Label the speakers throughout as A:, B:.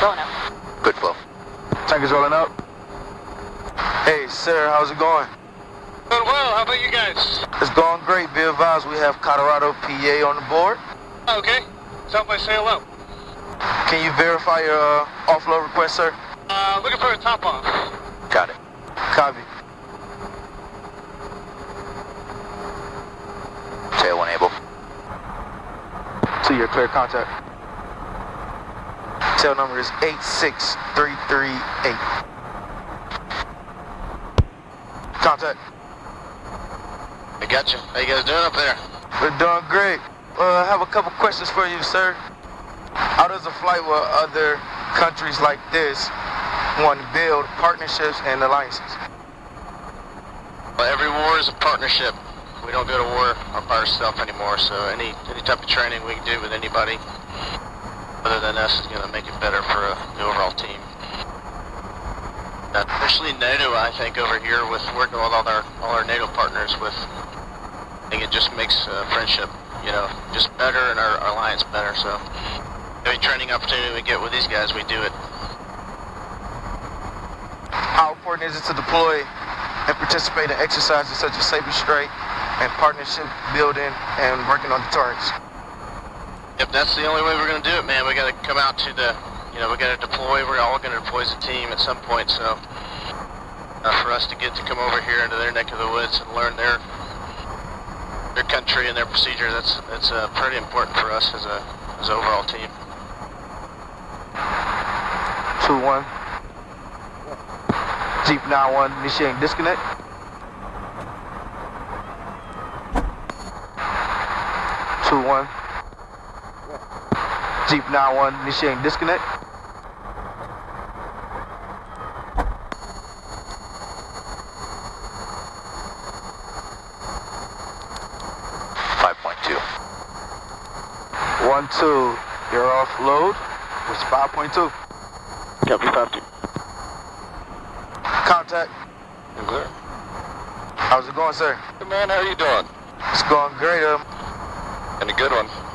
A: Rolling out.
B: Good flow.
C: Tanker's rolling up. Hey, sir, how's it going?
D: Doing well. How about you guys?
C: It's going great. Be advised, we have Colorado PA on the board.
D: Okay. Stop by say hello.
C: Can you verify your uh, offload request, sir?
D: Uh, looking for a top off.
B: Got it.
C: Copy.
B: Tail one able.
C: To your clear contact. Tail number is 86338. Contact.
B: I got you. How you guys doing up there?
C: We're doing great. Uh, I have a couple questions for you, sir. How does a flight with other countries like this want to build partnerships and alliances?
B: Well, every war is a partnership. We don't go to war by ourselves anymore, so any any type of training we can do with anybody other than us is going to make it better for uh, the overall team. Uh, especially NATO, I think, over here with working with all our all our NATO partners with, I think it just makes uh, friendship, you know, just better and our, our alliance better. So, any training opportunity we get with these guys, we do it.
C: How important is it to deploy and participate in exercises such as Saber Strike and partnership building and working on deterrence?
B: If that's the only way we're going to do it, man, we got to come out to the, you know, we got to deploy. We're all going to deploy as a team at some point. So, uh, for us to get to come over here into their neck of the woods and learn their their country and their procedure, that's that's uh, pretty important for us as a as an overall team.
C: Two one. Jeep 91 initiating disconnect. Two one. Jeep 91 initiating disconnect.
B: Five point two.
C: One two. You're offload. It's 5.2.
B: Copy five two.
C: Contact.
B: Clear.
C: How's it going, sir?
B: Hey man, how are you doing?
C: It's going great. Um,
B: And a good one.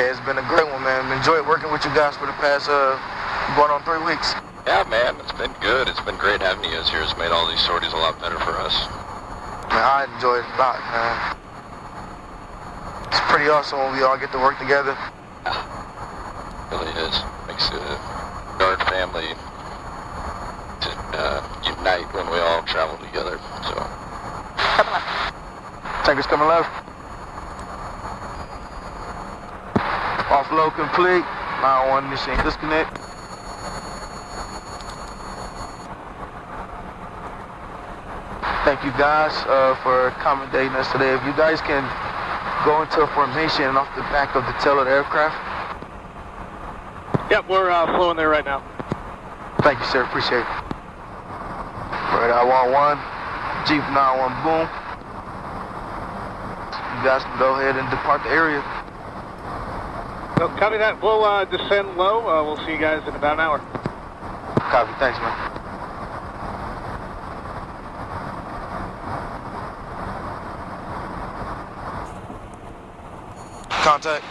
C: Hey, it's been a great one, man. Enjoyed working with you guys for the past uh, going on three weeks.
E: Yeah, man, it's been good. It's been great having you guys here. It's made all these sorties a lot better for us.
C: Man, I enjoyed it a lot, man. It's pretty awesome when we all get to work together.
E: It really is. Makes the guard family to uh, unite when we all travel together. So,
A: Coming left.
C: Tanker's coming left. Offload complete. 9-1 machine disconnect. Thank you guys uh, for accommodating us today. If you guys can go into a formation off the back of the tail of the aircraft.
D: Yep, we're uh, flowing there right now.
C: Thank you, sir. Appreciate it. Right, I want one. Jeep 91 boom. You guys can go ahead and depart the area.
D: So, copy that. We'll uh, descend low. Uh, we'll see you guys in about an hour.
C: Copy. Thanks, man. Contact.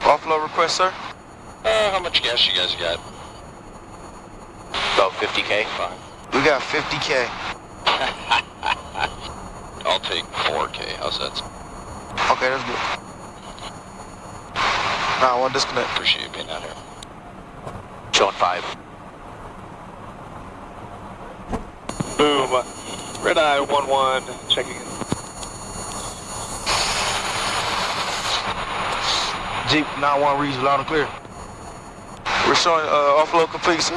C: Offload request, sir.
E: uh, how much gas you guys got?
B: About 50k.
E: Fine.
C: We got 50K.
E: I'll take 4K. How's that?
C: Okay, that's good. Nah, to disconnect.
E: Appreciate you being out here.
B: Showing five.
D: Boom. Red eye 1-1. Checking in.
C: Jeep 9-1 reads loud and clear. We're showing uh, offload complete, sir.